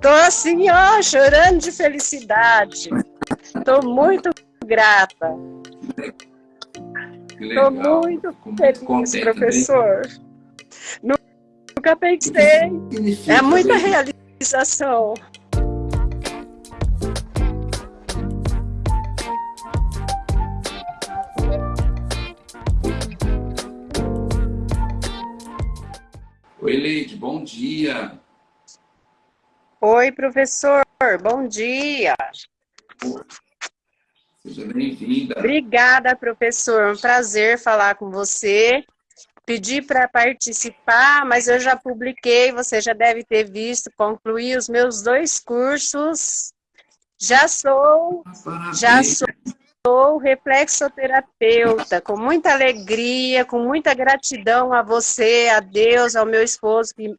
Tô assim, ó, chorando de felicidade. Tô muito grata. Tô muito feliz, contente, professor. Né? Nunca pensei. É muita realização. Oi, Leide, bom dia. Oi, professor, bom dia. Seja bem-vinda. Obrigada, professor. Um prazer falar com você. Pedi para participar, mas eu já publiquei, você já deve ter visto, concluí os meus dois cursos. Já sou, já sou sou reflexoterapeuta, com muita alegria, com muita gratidão a você, a Deus, ao meu esposo que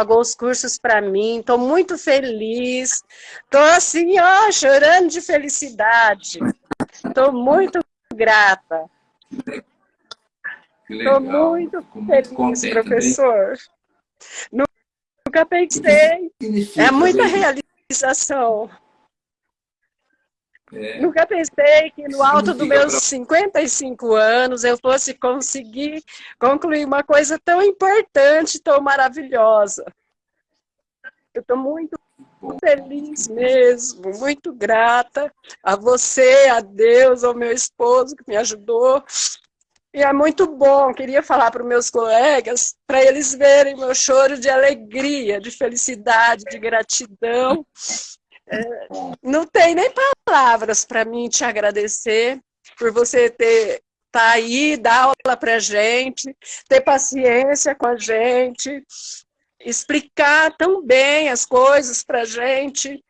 pagou os cursos para mim. Estou muito feliz. Estou assim, ó, chorando de felicidade. Estou muito grata. Estou muito feliz, professor. Nunca pensei. É muita realização. É. Nunca pensei que no alto dos meus 55 anos eu fosse conseguir concluir uma coisa tão importante, tão maravilhosa. Eu estou muito feliz mesmo, muito grata a você, a Deus, ao meu esposo que me ajudou. E é muito bom, queria falar para os meus colegas, para eles verem meu choro de alegria, de felicidade, de gratidão não tem nem palavras para mim te agradecer por você ter tá aí, dar aula para gente, ter paciência com a gente, explicar tão bem as coisas para gente.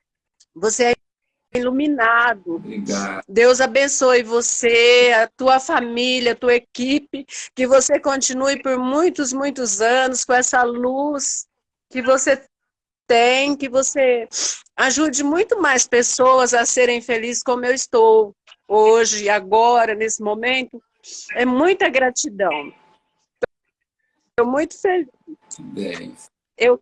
Você é iluminado. Obrigado. Deus abençoe você, a tua família, a tua equipe, que você continue por muitos, muitos anos com essa luz que você tem, que você ajude muito mais pessoas a serem felizes como eu estou hoje, agora, nesse momento. É muita gratidão. Estou muito feliz. Bem. Eu,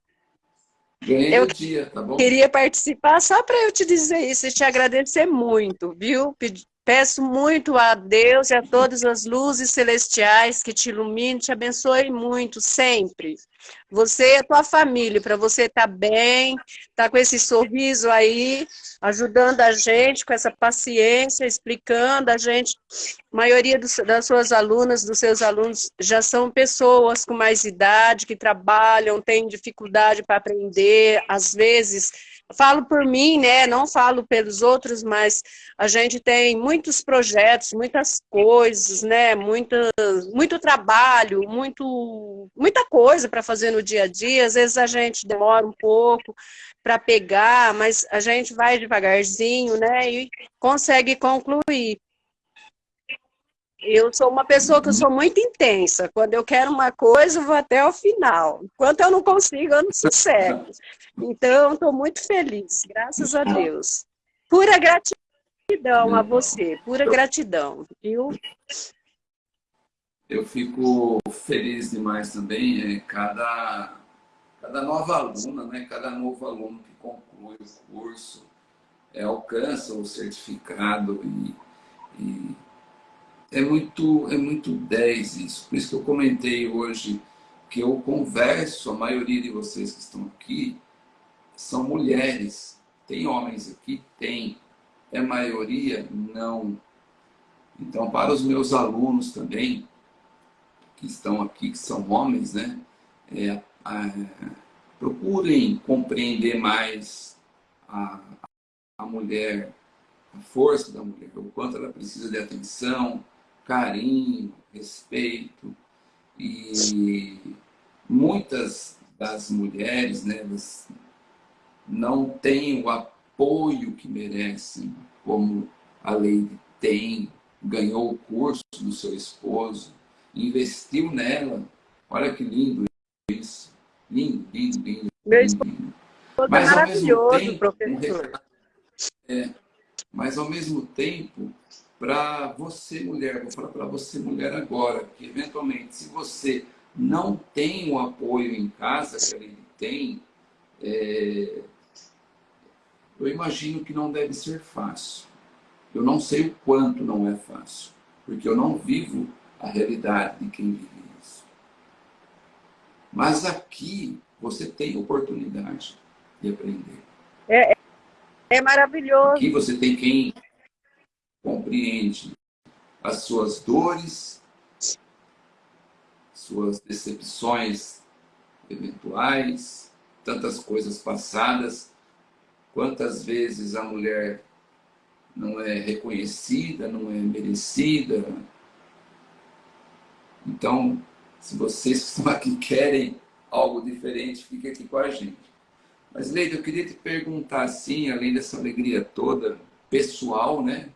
eu dia, tá queria participar só para eu te dizer isso e te agradecer muito, viu? Peço muito a Deus e a todas as luzes celestiais que te iluminem, te abençoe muito, sempre. Você e a tua família, para você estar tá bem, estar tá com esse sorriso aí, ajudando a gente com essa paciência, explicando a gente. A maioria dos, das suas alunas, dos seus alunos, já são pessoas com mais idade, que trabalham, têm dificuldade para aprender, às vezes falo por mim, né? Não falo pelos outros, mas a gente tem muitos projetos, muitas coisas, né? Muito, muito trabalho, muito, muita coisa para fazer no dia a dia. Às vezes a gente demora um pouco para pegar, mas a gente vai devagarzinho, né? E consegue concluir. Eu sou uma pessoa que eu sou muito intensa. Quando eu quero uma coisa, eu vou até o final. Enquanto eu não consigo, eu não sossego. Então, estou muito feliz, graças a Deus. Pura gratidão a você, pura gratidão, viu? Eu fico feliz demais também. É, cada, cada nova aluna, né, cada novo aluno que conclui o curso, é, alcança o certificado e, e é muito, é muito 10 isso. Por isso que eu comentei hoje que eu converso, a maioria de vocês que estão aqui são mulheres. Tem homens aqui? Tem. É maioria? Não. Então, para os meus alunos também, que estão aqui, que são homens, né? É, a, procurem compreender mais a, a mulher, a força da mulher, o quanto ela precisa de atenção, carinho, respeito. E muitas das mulheres, né, não têm o apoio que merecem, como a Lady tem, ganhou o curso do seu esposo, investiu nela. Olha que lindo isso. Lindo, lindo, lindo. Meu esposo lindo. é mas, maravilhoso, tempo, professor. É, mas ao mesmo tempo, para você mulher, vou falar para você mulher agora, que eventualmente se você não tem o apoio em casa que ele tem, é, eu imagino que não deve ser fácil. Eu não sei o quanto não é fácil, porque eu não vivo a realidade de quem vive isso. Mas aqui você tem oportunidade de aprender. É, é maravilhoso. Aqui você tem quem compreende as suas dores, suas decepções eventuais, tantas coisas passadas, quantas vezes a mulher não é reconhecida, não é merecida. Então, se vocês estão aqui querem algo diferente, fique aqui com a gente. Mas, Leida, eu queria te perguntar, assim, além dessa alegria toda, pessoal, né?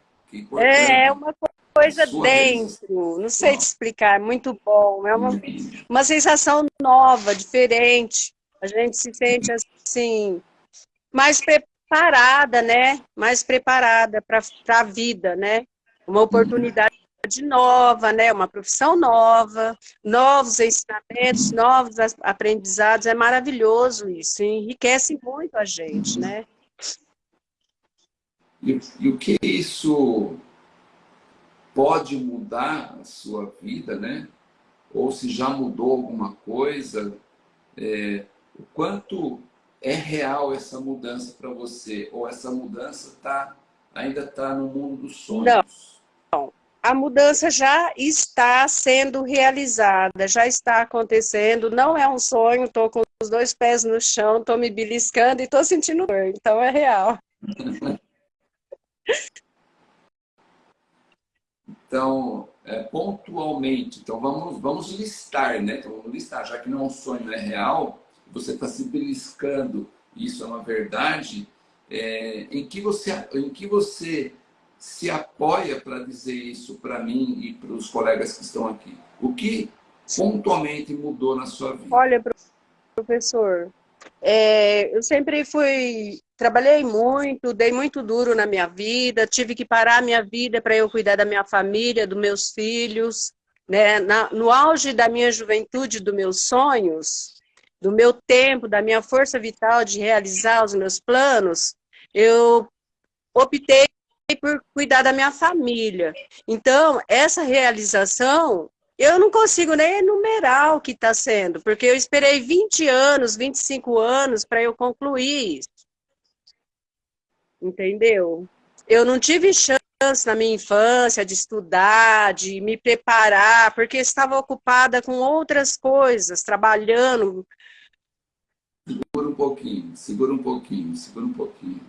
É, é uma coisa dentro, não sei te explicar, é muito bom. É uma, uma sensação nova, diferente. A gente se sente, assim, mais preparada, né? Mais preparada para a vida, né? Uma oportunidade nova, né? Uma profissão nova, novos ensinamentos, novos aprendizados. É maravilhoso isso, enriquece muito a gente, né? E, e o que isso pode mudar a sua vida, né? Ou se já mudou alguma coisa, é, o quanto é real essa mudança para você? Ou essa mudança tá, ainda está no mundo dos sonhos? Não, a mudança já está sendo realizada, já está acontecendo, não é um sonho, estou com os dois pés no chão, estou me beliscando e estou sentindo dor, então é real. Então, é, pontualmente, então vamos, vamos listar, né? Então vamos listar, já que não é um sonho, é real, você está se beliscando, isso é uma verdade, é, em, que você, em que você se apoia para dizer isso para mim e para os colegas que estão aqui? O que pontualmente mudou na sua vida? Olha, professor, é, eu sempre fui, trabalhei muito, dei muito duro na minha vida, tive que parar a minha vida para eu cuidar da minha família, dos meus filhos, né? Na, no auge da minha juventude, dos meus sonhos, do meu tempo, da minha força vital de realizar os meus planos, eu optei por cuidar da minha família. Então, essa realização eu não consigo nem enumerar o que está sendo, porque eu esperei 20 anos, 25 anos para eu concluir isso. Entendeu? Eu não tive chance na minha infância de estudar, de me preparar, porque estava ocupada com outras coisas, trabalhando. Segura um pouquinho, segura um pouquinho, segura um pouquinho.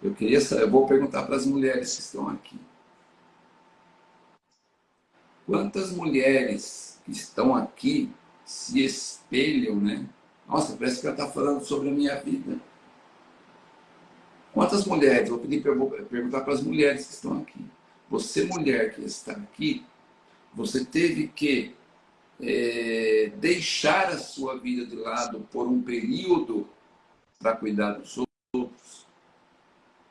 Eu queria eu vou perguntar para as mulheres que estão aqui. Quantas mulheres que estão aqui se espelham, né? Nossa, parece que ela está falando sobre a minha vida. Quantas mulheres, vou pedir para perguntar para as mulheres que estão aqui. Você, mulher que está aqui, você teve que é, deixar a sua vida de lado por um período para cuidar dos outros,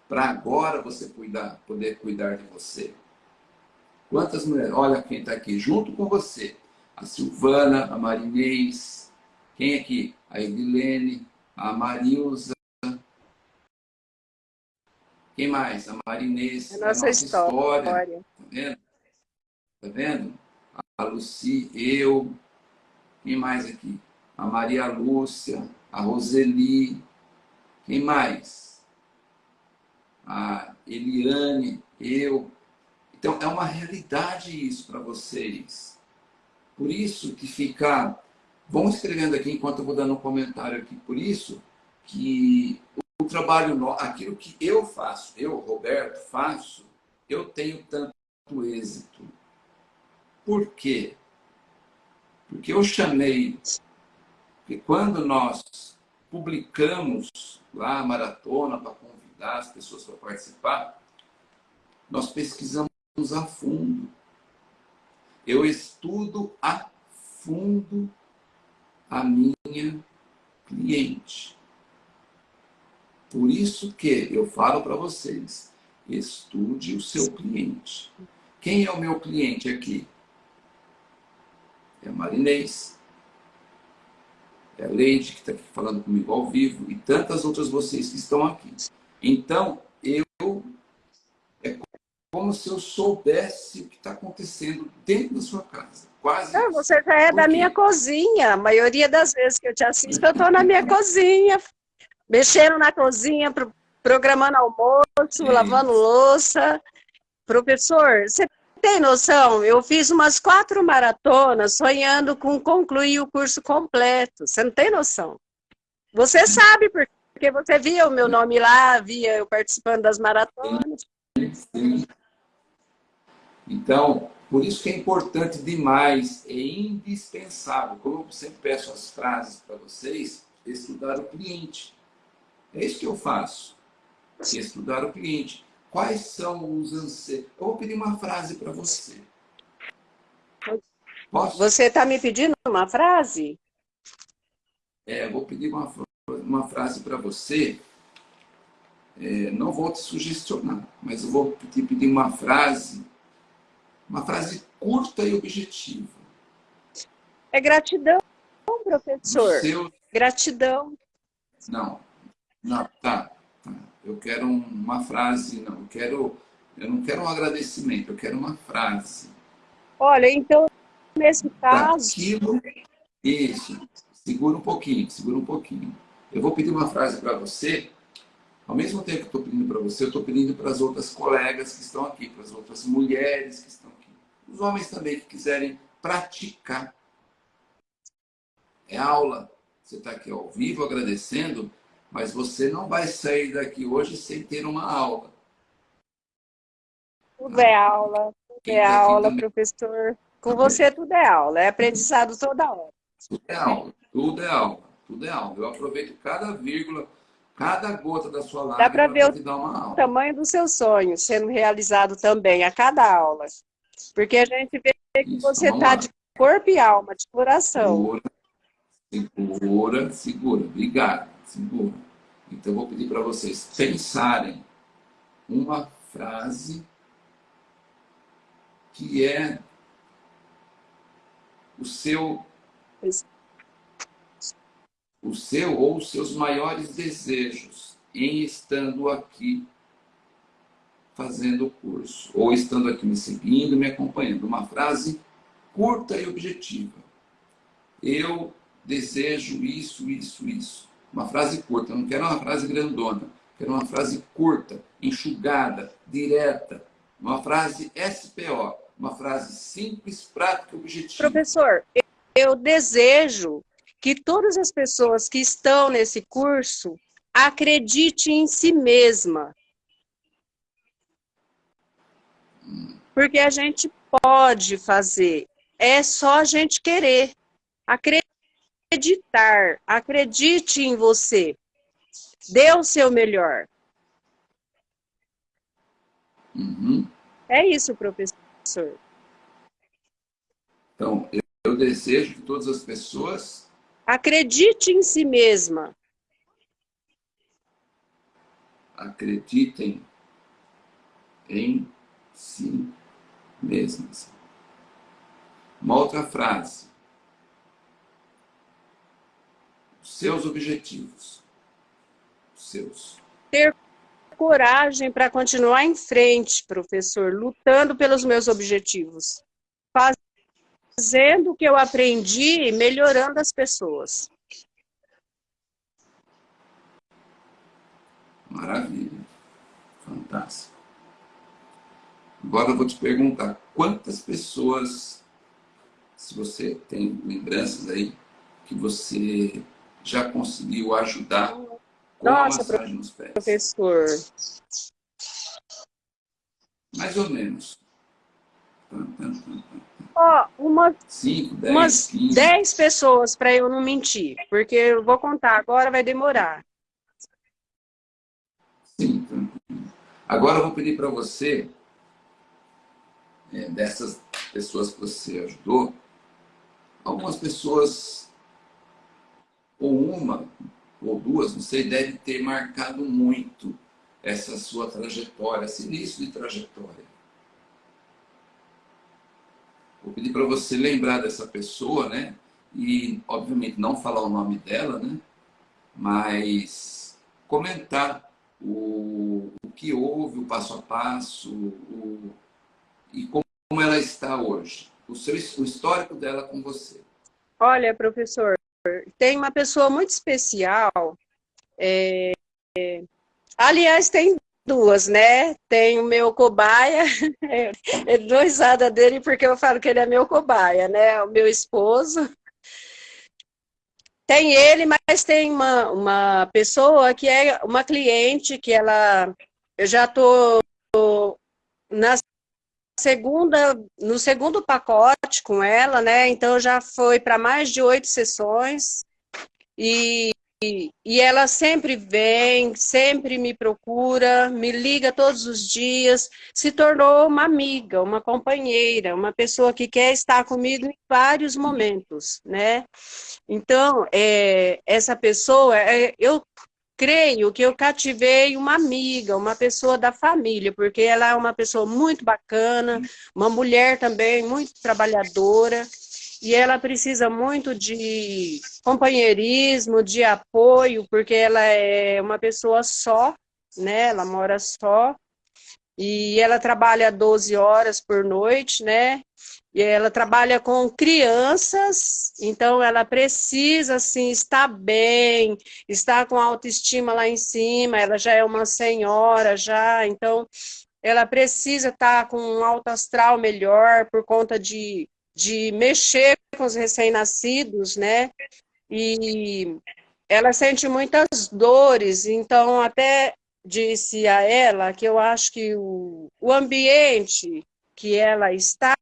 para agora você cuidar, poder cuidar de você. Quantas mulheres? Olha quem está aqui junto com você. A Silvana, a Marinês. Quem é aqui? A Edilene, a Marilza. Quem mais? A Marinês. É a nossa, a nossa história. história. Tá vendo? Tá vendo? A Luci, eu. Quem mais aqui? A Maria Lúcia, a Roseli. Quem mais? A Eliane, eu. Então, é uma realidade isso para vocês. Por isso que fica... Vão escrevendo aqui enquanto eu vou dando um comentário aqui. Por isso que o trabalho, aquilo que eu faço, eu, Roberto, faço, eu tenho tanto êxito. Por quê? Porque eu chamei, que quando nós publicamos lá a maratona para convidar as pessoas para participar, nós pesquisamos a fundo. Eu estudo a fundo a minha cliente. Por isso que eu falo para vocês, estude o seu cliente. Quem é o meu cliente aqui? É a Marinês. é a Leide, que está aqui falando comigo ao vivo, e tantas outras vocês que estão aqui. Então, eu é como se eu soubesse o que está acontecendo dentro da sua casa. Quase. Não, você já é da minha cozinha. A maioria das vezes que eu te assisto, eu estou na minha cozinha, mexendo na cozinha, programando almoço, é lavando louça. Professor, você tem noção? Eu fiz umas quatro maratonas sonhando com concluir o curso completo. Você não tem noção. Você sabe, porque você via o meu nome lá, via eu participando das maratonas. Sim. Então, por isso que é importante demais, é indispensável, como eu sempre peço as frases para vocês, estudar o cliente. É isso que eu faço, estudar o cliente. Quais são os anseios? Eu vou pedir uma frase para você. Posso? Você está me pedindo uma frase? É, eu vou pedir uma, uma frase para você. É, não vou te sugestionar, mas eu vou te pedir uma frase, uma frase curta e objetiva. É gratidão, professor. Seu... Gratidão. Não, não, tá eu quero uma frase, não, eu quero, eu não quero um agradecimento, eu quero uma frase. Olha, então, nesse caso... Daquilo, isso, segura um pouquinho, segura um pouquinho. Eu vou pedir uma frase para você, ao mesmo tempo que estou pedindo para você, eu estou pedindo para as outras colegas que estão aqui, para as outras mulheres que estão os homens também que quiserem praticar. É aula, você está aqui ao vivo agradecendo, mas você não vai sair daqui hoje sem ter uma aula. Tudo é aula, tudo Quem é tá aula, também... professor. Com você tudo é aula, é aprendizado toda hora. Tudo é aula, tudo é aula, tudo é aula. Eu aproveito cada vírgula, cada gota da sua live Dá para ver o tamanho do seu sonho sendo realizado também a cada aula. Porque a gente vê que você está de corpo e alma, de coração. Segura, segura, segura. Obrigado segura. Então, eu vou pedir para vocês pensarem uma frase que é o seu o seu ou os seus maiores desejos em estando aqui fazendo o curso, ou estando aqui me seguindo, me acompanhando. Uma frase curta e objetiva. Eu desejo isso, isso, isso. Uma frase curta, eu não quero uma frase grandona. Quero uma frase curta, enxugada, direta. Uma frase SPO, uma frase simples, prática e objetiva. Professor, eu desejo que todas as pessoas que estão nesse curso acreditem em si mesma. Porque a gente pode fazer, é só a gente querer. Acreditar acredite em você. Dê o seu melhor. Uhum. É isso, professor. Então, eu desejo que todas as pessoas... Acredite em si mesma. Acreditem em si mesmas. Uma outra frase. seus objetivos. Seus. Ter coragem para continuar em frente, professor, lutando pelos meus objetivos. Fazendo o que eu aprendi e melhorando as pessoas. Maravilha. Fantástico. Agora eu vou te perguntar, quantas pessoas, se você tem lembranças aí, que você já conseguiu ajudar com Nossa, a massagem nos pés? professor. Mais ou menos. Ó, oh, uma, Cinco, dez, umas 15. 10 pessoas, para eu não mentir. Porque eu vou contar agora, vai demorar. Sim, Agora eu vou pedir para você, é, dessas pessoas que você ajudou, algumas pessoas ou uma, ou duas, não sei, deve ter marcado muito essa sua trajetória, esse início de trajetória. Vou pedir para você lembrar dessa pessoa, né? e, obviamente, não falar o nome dela, né? mas comentar o, o que houve, o passo a passo, o, e como ela está hoje, o, seu, o histórico dela com você. Olha, professor, tem uma pessoa muito especial, é, é, aliás, tem duas, né? Tem o meu cobaia, é doisada dele porque eu falo que ele é meu cobaia, né? O meu esposo. Tem ele, mas tem uma, uma pessoa que é uma cliente que ela... Eu já estou na segunda, no segundo pacote com ela, né? Então já foi para mais de oito sessões. E e, ela sempre vem, sempre me procura, me liga todos os dias, se tornou uma amiga, uma companheira, uma pessoa que quer estar comigo em vários momentos, né? Então, é, essa pessoa, é, eu creio que eu cativei uma amiga, uma pessoa da família, porque ela é uma pessoa muito bacana, uma mulher também muito trabalhadora, e ela precisa muito de companheirismo, de apoio, porque ela é uma pessoa só, né? Ela mora só, e ela trabalha 12 horas por noite, né? E ela trabalha com crianças, então ela precisa, assim, estar bem, estar com autoestima lá em cima, ela já é uma senhora, já, então ela precisa estar com um alto astral melhor por conta de de mexer com os recém-nascidos, né? E ela sente muitas dores, então até disse a ela que eu acho que o, o ambiente que ela está,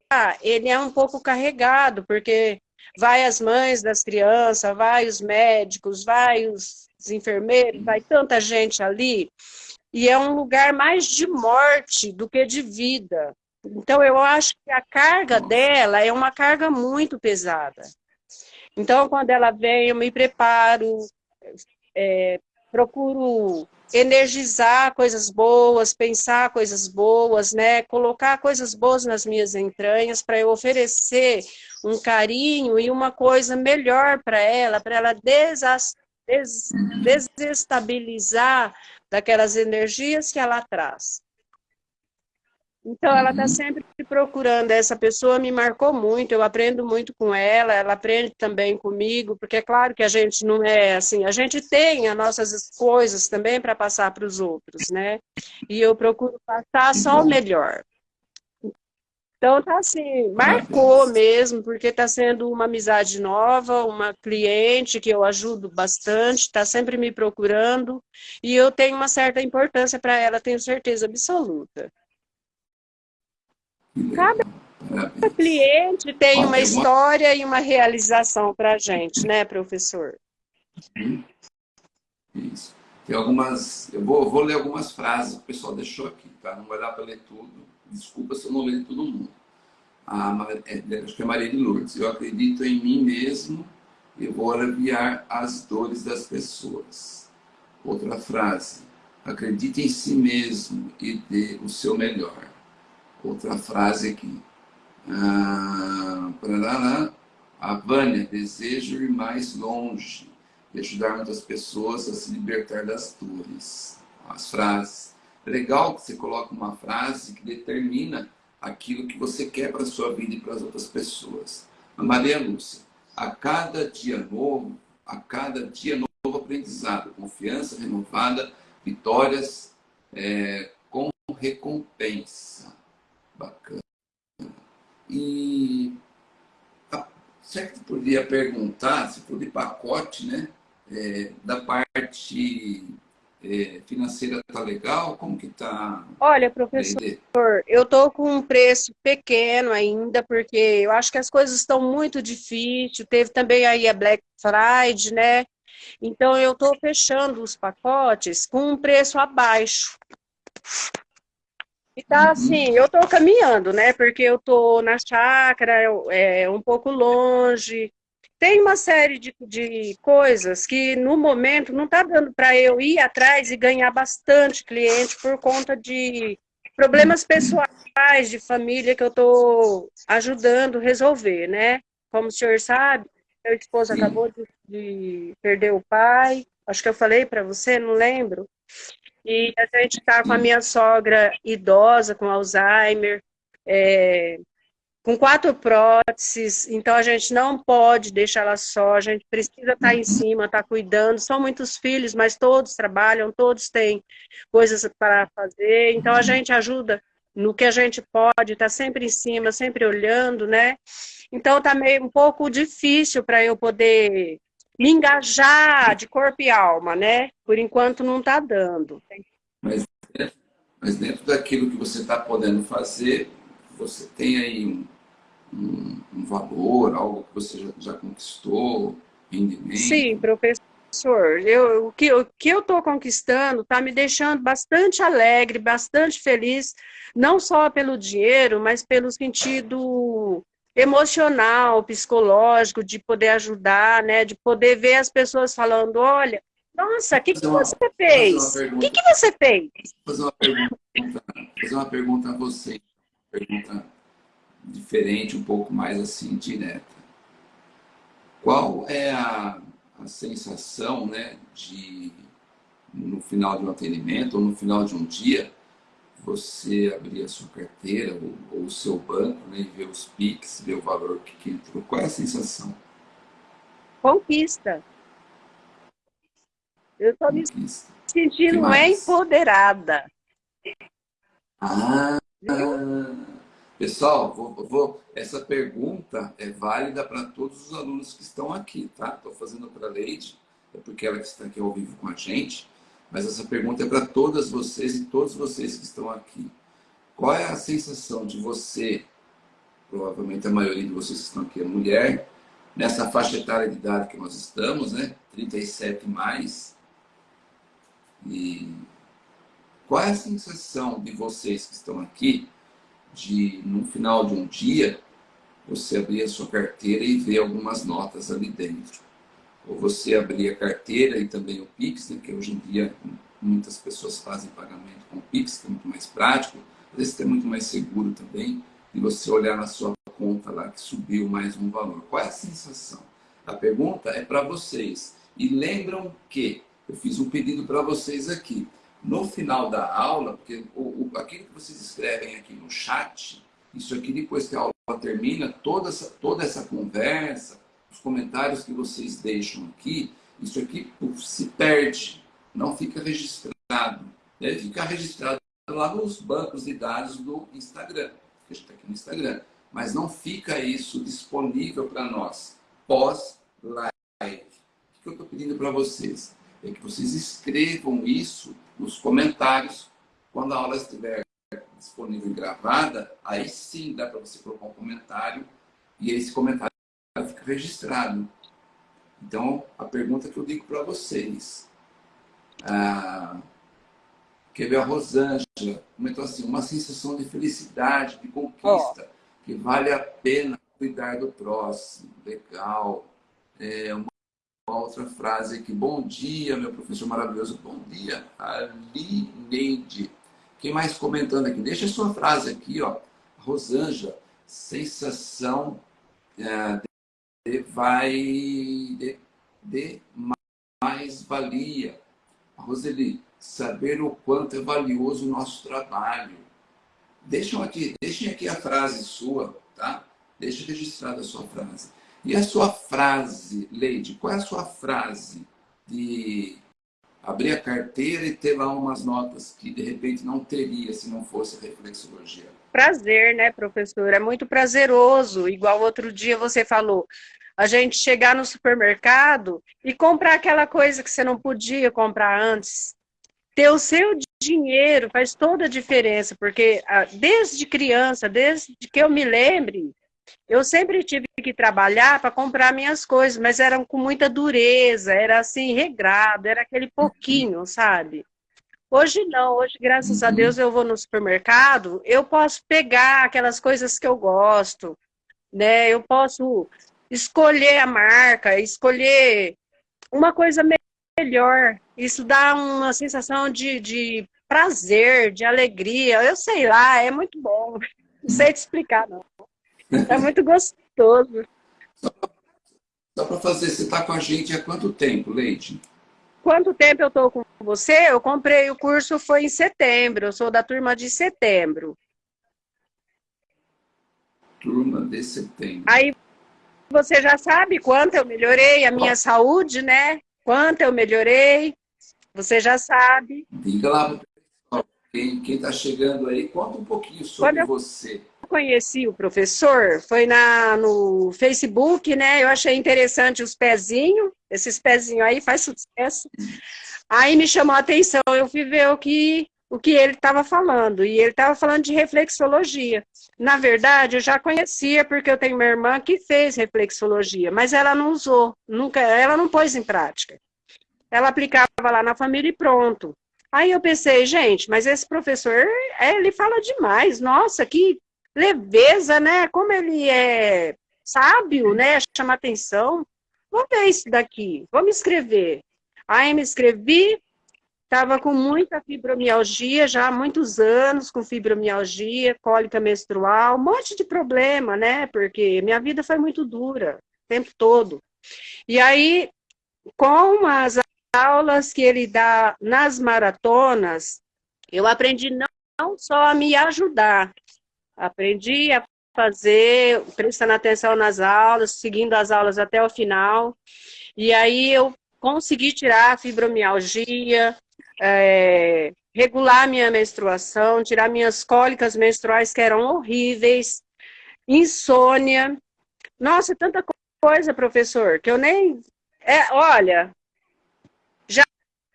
ele é um pouco carregado, porque vai as mães das crianças, vai os médicos, vai os enfermeiros, vai tanta gente ali, e é um lugar mais de morte do que de vida. Então, eu acho que a carga dela é uma carga muito pesada. Então, quando ela vem, eu me preparo, é, procuro energizar coisas boas, pensar coisas boas, né? Colocar coisas boas nas minhas entranhas para eu oferecer um carinho e uma coisa melhor para ela, para ela des desestabilizar daquelas energias que ela traz. Então, ela está sempre procurando. Essa pessoa me marcou muito, eu aprendo muito com ela, ela aprende também comigo, porque é claro que a gente não é assim, a gente tem as nossas coisas também para passar para os outros, né? E eu procuro passar só o melhor. Então, tá assim, marcou mesmo, porque está sendo uma amizade nova, uma cliente que eu ajudo bastante, está sempre me procurando, e eu tenho uma certa importância para ela, tenho certeza absoluta. Cada cliente tem uma história e uma realização para a gente, né, professor? Isso. Tem algumas, eu vou, vou ler algumas frases que o pessoal deixou aqui, tá? Não vai dar para ler tudo. Desculpa se eu não ler todo mundo. A, é, acho que é Maria de Lourdes. Eu acredito em mim mesmo e vou aliviar as dores das pessoas. Outra frase. Acredite em si mesmo e dê o seu melhor outra frase aqui. Ah, a Vânia, desejo ir mais longe e ajudar muitas pessoas a se libertar das dores. As frases. Legal que você coloca uma frase que determina aquilo que você quer para a sua vida e para as outras pessoas. A Maria Lúcia, a cada dia novo, a cada dia novo aprendizado, confiança renovada, vitórias é, com recompensa. Bacana. E será que poderia perguntar, se for de pacote, né? É, da parte é, financeira tá legal? Como que tá? Olha, professor, eu tô com um preço pequeno ainda, porque eu acho que as coisas estão muito difíceis. Teve também aí a Black Friday, né? Então eu tô fechando os pacotes com um preço abaixo. E tá assim, eu tô caminhando, né? Porque eu tô na chácara, é um pouco longe. Tem uma série de, de coisas que no momento não tá dando para eu ir atrás e ganhar bastante cliente por conta de problemas pessoais de família que eu tô ajudando a resolver, né? Como o senhor sabe, meu esposo Sim. acabou de, de, perder o pai, acho que eu falei para você, não lembro. E a gente está com a minha sogra idosa, com Alzheimer, é, com quatro próteses, então a gente não pode deixar ela só, a gente precisa estar tá em cima, estar tá cuidando. São muitos filhos, mas todos trabalham, todos têm coisas para fazer, então a gente ajuda no que a gente pode, está sempre em cima, sempre olhando, né? Então tá meio um pouco difícil para eu poder me engajar de corpo e alma, né? Por enquanto não está dando. Mas, mas dentro daquilo que você está podendo fazer, você tem aí um, um, um, valor, algo que você já, já conquistou, rendimento? Sim, professor. Eu, o que o que eu estou conquistando está me deixando bastante alegre, bastante feliz, não só pelo dinheiro, mas pelo sentido emocional, psicológico, de poder ajudar, né? De poder ver as pessoas falando, olha, nossa, o que, que você fez? O que, que você fez? Fazer uma pergunta, fazer uma pergunta a você, pergunta diferente, um pouco mais assim, direta. Qual é a, a sensação, né, de no final de um atendimento ou no final de um dia, você abrir a sua carteira ou, ou o seu banco né, e ver os PIX, ver o valor que entrou. Qual é a sensação? Conquista. Eu estou me sentindo empoderada. Ah, pessoal, vou, vou, essa pergunta é válida para todos os alunos que estão aqui, tá? Estou fazendo para a Leide, é porque ela está aqui ao vivo com a gente. Mas essa pergunta é para todas vocês e todos vocês que estão aqui. Qual é a sensação de você, provavelmente a maioria de vocês que estão aqui é mulher, nessa faixa etária de idade que nós estamos, né? 37 mais. E qual é a sensação de vocês que estão aqui de, no final de um dia, você abrir a sua carteira e ver algumas notas ali dentro? Ou você abrir a carteira e também o Pix, né, que hoje em dia muitas pessoas fazem pagamento com o Pix, que é muito mais prático, às vezes é muito mais seguro também, e você olhar na sua conta lá que subiu mais um valor. Qual é a sensação? A pergunta é para vocês. E lembram que eu fiz um pedido para vocês aqui. No final da aula, porque o, o, aquilo que vocês escrevem aqui no chat, isso aqui depois que a aula termina, toda essa, toda essa conversa, os comentários que vocês deixam aqui, isso aqui se perde, não fica registrado. Deve ficar registrado lá nos bancos de dados do Instagram, que está aqui no Instagram. Mas não fica isso disponível para nós pós-live. O que eu estou pedindo para vocês? É que vocês escrevam isso nos comentários quando a aula estiver disponível e gravada, aí sim dá para você colocar um comentário e esse comentário registrado. Então, a pergunta que eu digo para vocês. Ah, quer ver a Rosângela comentou assim, uma sensação de felicidade, de conquista, oh. que vale a pena cuidar do próximo. Legal. É uma, uma outra frase aqui. Bom dia, meu professor maravilhoso. Bom dia, Ali Neide. Quem mais comentando aqui? Deixa a sua frase aqui, ó. Rosângela, sensação é, vai de, de mais valia. Roseli, saber o quanto é valioso o nosso trabalho. Deixem aqui, deixem aqui a frase sua, tá? Deixe registrada a sua frase. E a sua frase, Leide, qual é a sua frase de abrir a carteira e ter lá umas notas que de repente não teria se não fosse reflexologia? Prazer, né, professor? É muito prazeroso. Igual outro dia você falou, a gente chegar no supermercado e comprar aquela coisa que você não podia comprar antes. Ter o seu dinheiro faz toda a diferença, porque ah, desde criança, desde que eu me lembre, eu sempre tive que trabalhar para comprar minhas coisas, mas eram com muita dureza, era assim, regrado, era aquele pouquinho, sabe? Hoje não, hoje, graças a Deus, eu vou no supermercado, eu posso pegar aquelas coisas que eu gosto, né? Eu posso escolher a marca, escolher uma coisa melhor. Isso dá uma sensação de, de prazer, de alegria. Eu sei lá, é muito bom. Não sei te explicar, não. É muito gostoso. Só para fazer, você está com a gente há quanto tempo, Leite? Quanto tempo eu estou com você? Eu comprei o curso, foi em setembro. Eu sou da turma de setembro. Turma de setembro. Aí você já sabe quanto eu melhorei a minha saúde, né? Quanto eu melhorei. Você já sabe. Diga lá quem está chegando aí, conta um pouquinho sobre você conheci o professor foi na, no Facebook, né? Eu achei interessante os pezinhos, esses pezinhos aí faz sucesso. Aí me chamou a atenção, eu fui ver o que, o que ele estava falando, e ele estava falando de reflexologia. Na verdade, eu já conhecia, porque eu tenho uma irmã que fez reflexologia, mas ela não usou, nunca, ela não pôs em prática. Ela aplicava lá na família e pronto. Aí eu pensei, gente, mas esse professor, ele fala demais, nossa, que leveza, né? Como ele é sábio, né? Chama atenção. Vamos ver isso daqui, vamos escrever. Aí me escrevi, estava com muita fibromialgia, já há muitos anos com fibromialgia, cólica menstrual, um monte de problema, né? Porque minha vida foi muito dura, o tempo todo. E aí, com as aulas que ele dá nas maratonas, eu aprendi não, só a me ajudar, Aprendi a fazer, prestando atenção nas aulas, seguindo as aulas até o final. E aí eu consegui tirar a fibromialgia, é, regular minha menstruação, tirar minhas cólicas menstruais que eram horríveis, insônia. Nossa, tanta coisa, professor, que eu nem... É, olha, já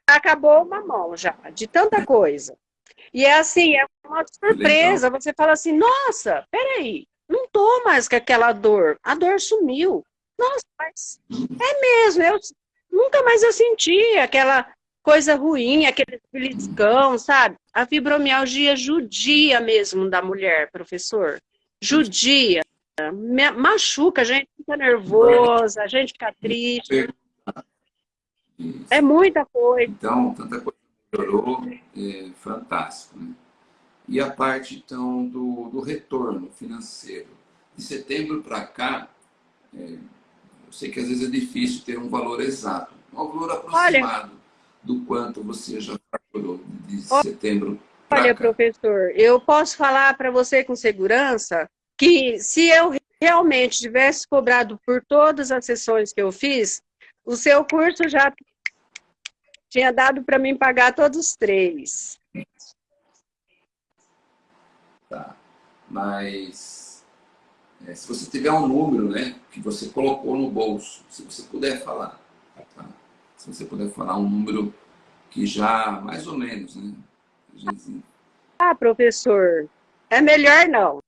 acabou uma mão já, de tanta coisa. E é assim, é uma surpresa. Legal. Você fala assim, nossa, peraí, não tô mais com aquela dor. A dor sumiu. Nossa, mas é mesmo, eu nunca mais eu senti aquela coisa ruim, aquele beliscão, sabe? A fibromialgia judia mesmo da mulher, professor. Judia. Machuca, a gente fica nervosa, a gente fica triste. É muita coisa. Então, tanta coisa melhorou, é, fantástico. Né? E a parte, então, do, do retorno financeiro. De setembro para cá, é, eu sei que às vezes é difícil ter um valor exato, um valor aproximado Olha, do quanto você já faturou de setembro Olha, professor, eu posso falar para você com segurança que se eu realmente tivesse cobrado por todas as sessões que eu fiz, o seu curso já tinha dado para mim pagar todos os três. Tá. Mas é, se você tiver um número, né, que você colocou no bolso, se você puder falar, tá? Se você puder falar um número que já, mais ou menos, né? Ah, professor, é melhor não.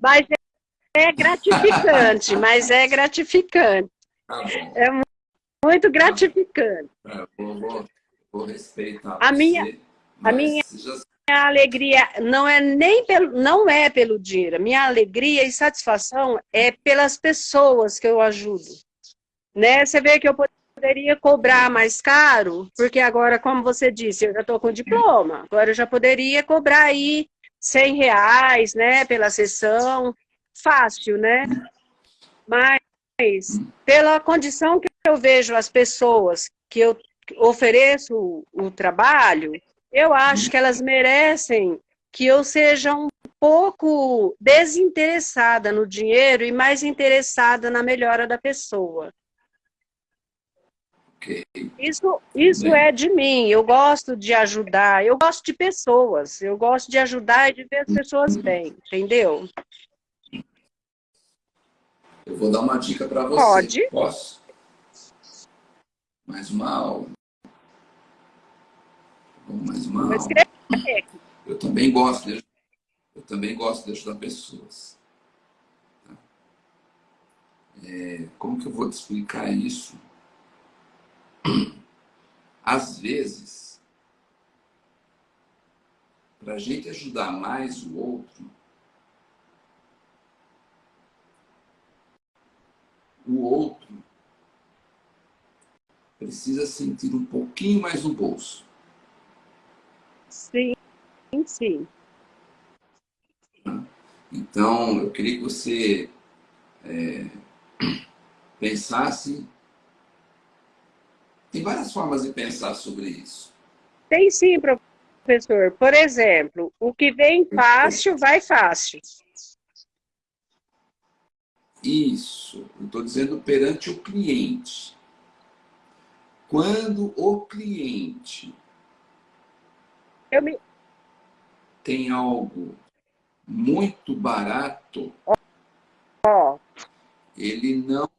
Mas é gratificante, mas é gratificante. Tá é muito gratificante. É, vou, vou, vou, respeitar a você, minha, a minha já... alegria não é nem pelo, não é pelo dinheiro. Minha alegria e satisfação é pelas pessoas que eu ajudo. Né? Você vê que eu poderia cobrar mais caro, porque agora, como você disse, eu já estou com diploma. Agora eu já poderia cobrar aí 100 reais, né, pela sessão. Fácil, né? Mas pela condição que eu vejo as pessoas que eu ofereço o trabalho, eu acho que elas merecem que eu seja um pouco desinteressada no dinheiro e mais interessada na melhora da pessoa. Okay. Isso, isso é de mim, eu gosto de ajudar, eu gosto de pessoas, eu gosto de ajudar e de ver as pessoas bem, entendeu? Eu vou dar uma dica para você. Pode. Posso? Mais uma aula. Mais uma aula. Eu também gosto de, eu também gosto de ajudar pessoas. Tá? É, como que eu vou te explicar isso? Às vezes, para a gente ajudar mais o outro, o outro precisa sentir um pouquinho mais no bolso. Sim, sim. Então, eu queria que você é, pensasse... Tem várias formas de pensar sobre isso. Tem sim, professor. Por exemplo, o que vem fácil, vai fácil. Isso, eu estou dizendo perante o cliente. Quando o cliente me... tem algo muito barato, oh. ele não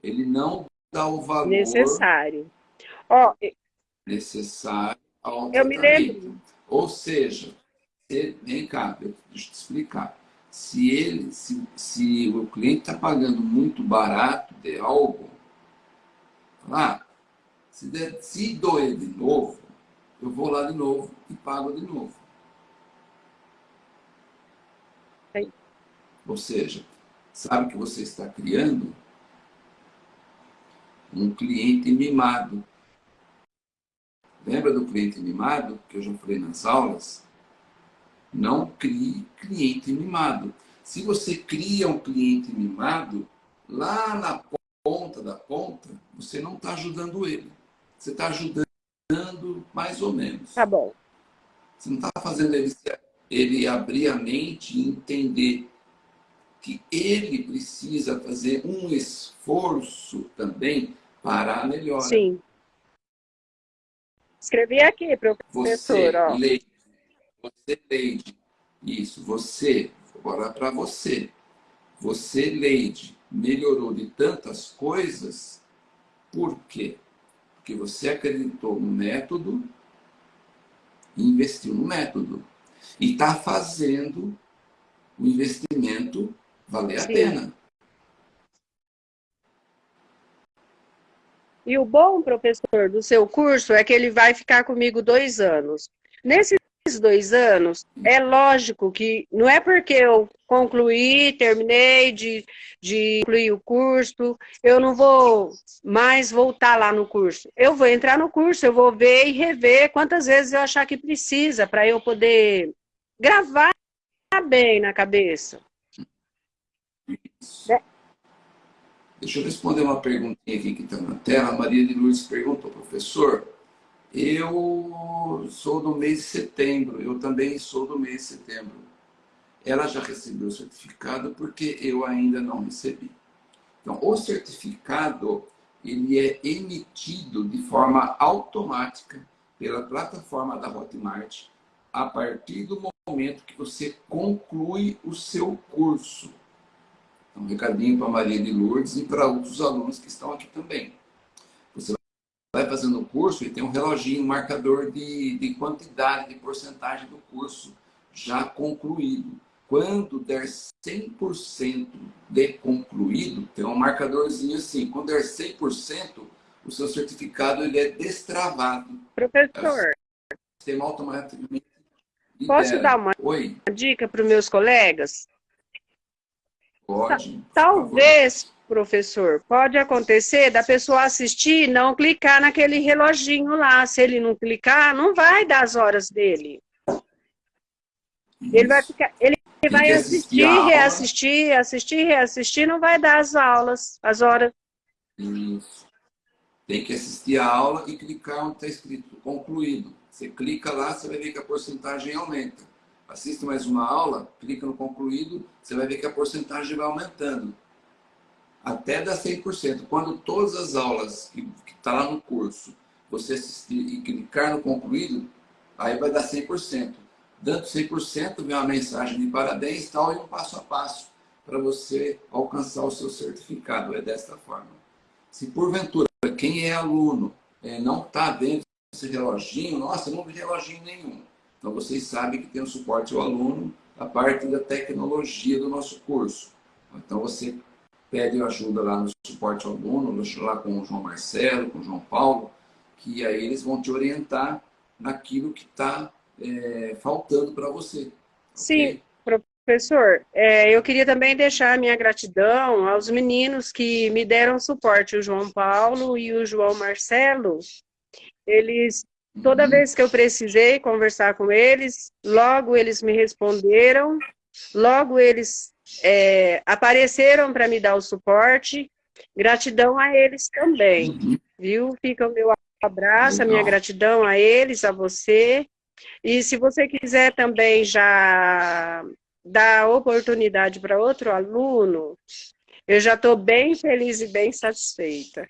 ele não dá o valor necessário. Oh. necessário ao eu me lembro. Ou seja, vem cá, deixa eu te explicar. Se, ele, se, se o cliente está pagando muito barato de algo, lá, se, der, se doer de novo, eu vou lá de novo e pago de novo. Sim. Ou seja, sabe que você está criando um cliente mimado. Lembra do cliente mimado que eu já falei nas aulas? Não crie cliente mimado. Se você cria um cliente mimado, lá na ponta da ponta, você não está ajudando ele. Você está ajudando mais ou menos. Tá bom. Você não está fazendo ele, ele abrir a mente e entender que ele precisa fazer um esforço também para a melhora. Sim. Escrevi aqui, professor. Você, ó. Leide, você, Leide, isso, você, agora para você. Você, Leide, melhorou de tantas coisas, por quê? Porque você acreditou no método e investiu no método. E está fazendo o investimento valer Sim. a pena. E o bom, professor, do seu curso é que ele vai ficar comigo dois anos. Nesses dois anos, é lógico que não é porque eu concluí, terminei de, de concluir o curso, eu não vou mais voltar lá no curso. Eu vou entrar no curso, eu vou ver e rever quantas vezes eu achar que precisa para eu poder gravar bem na cabeça. É. Deixa eu responder uma perguntinha aqui que está na tela. A Maria de Lourdes perguntou, professor, eu sou do mês de setembro, eu também sou do mês de setembro. Ela já recebeu o certificado porque eu ainda não recebi. Então, o certificado, ele é emitido de forma automática pela plataforma da Hotmart a partir do momento que você conclui o seu curso. Um recadinho para a Maria de Lourdes e para outros alunos que estão aqui também. Você vai fazendo o curso e tem um reloginho, um marcador de, de quantidade, de porcentagem do curso já concluído. Quando der 100% de concluído, tem um marcadorzinho assim. Quando der 100%, o seu certificado ele é destravado. Professor. O sistema automaticamente libera. Posso dar uma Oi? dica para os meus colegas? Pode. Talvez, professor, pode acontecer da pessoa assistir e não clicar naquele reloginho lá. Se ele não clicar, não vai dar as horas dele. Isso. Ele vai ficar, ele vai assistir, reassistir, assistir, reassistir, não vai dar as aulas, as horas. Isso. Tem que assistir a aula e clicar onde está escrito concluído. Você clica lá, você vai ver que a porcentagem aumenta assiste mais uma aula, clica no concluído, você vai ver que a porcentagem vai aumentando. Até dar 100%. Quando todas as aulas que estão tá lá no curso, você assistir e clicar no concluído, aí vai dar 100%. Dando 100%, vem uma mensagem de parabéns tal, e um passo a passo para você alcançar o seu certificado. É desta forma. Se porventura, quem é aluno é, não está vendo esse reloginho, nossa, não vi reloginho nenhum então, vocês sabem que tem o suporte ao aluno a parte da tecnologia do nosso curso. Então, você pede ajuda lá no suporte ao aluno, lá com o João Marcelo, com o João Paulo, que aí eles vão te orientar naquilo que está é, faltando para você. Sim, okay? professor. É, eu queria também deixar a minha gratidão aos meninos que me deram suporte, o João Paulo e o João Marcelo. Eles Toda vez que eu precisei conversar com eles, logo eles me responderam, logo eles é, apareceram para me dar o suporte Gratidão a eles também, uhum. viu? Fica o meu abraço, Legal. a minha gratidão a eles, a você. E se você quiser também já dar oportunidade para outro aluno, eu já estou bem feliz e bem satisfeita.